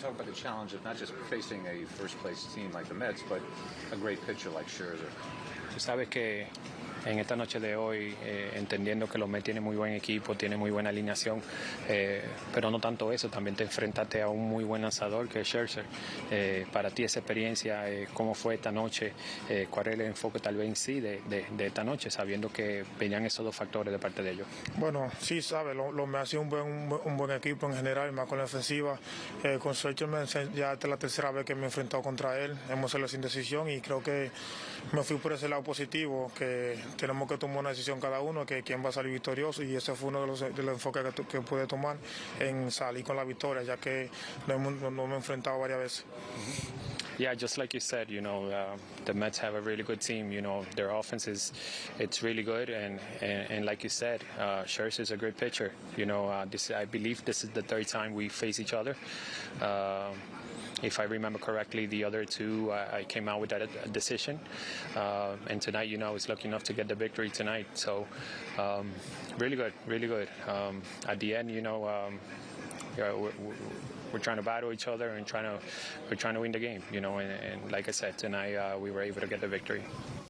talk about the challenge of not just facing a first place team like the Mets, but a great pitcher like Scherzer. Tú sabes que en esta noche de hoy, eh, entendiendo que los Mets tienen muy buen equipo, tienen muy buena alineación, eh, pero no tanto eso, también te enfrentaste a un muy buen lanzador que es Scherzer. Eh, para ti esa experiencia, eh, ¿cómo fue esta noche? ¿Cuál es el enfoque tal vez sí de, de- esta noche, sabiendo que venían esos dos factores de parte de ellos? Bueno, sí, sabe, lo, lo me ha sido un buen, un, buen- equipo en general, más con la ofensiva. Con Scherzer ya es la tercera vez que me he enfrentado contra él. Hemos hecho la sin decisión y creo que me fui por ese lado positivo, que tenemos que tomar una decisión cada uno, que quién va a salir victorioso y ese fue uno de los, de los enfoques que, que pude tomar en salir con la victoria, ya que hemos, nos hemos enfrentado varias veces. Yeah, just like you said, you know, uh, the Mets have a really good team. You know, their offense is it's really good, and and, and like you said, uh, Scherzer is a great pitcher. You know, uh, this I believe this is the third time we face each other. Um if I remember correctly, the other two I I came out with that uh, decision, uh, and tonight, you know, I was lucky enough to get the victory tonight. So, um, really good, really good. Um, at the end, you know. Um, yeah, we're, we're- we're trying to battle each other and trying to we're trying to win the game, you know. And, and like I said, tonight uh, we were able to get the victory.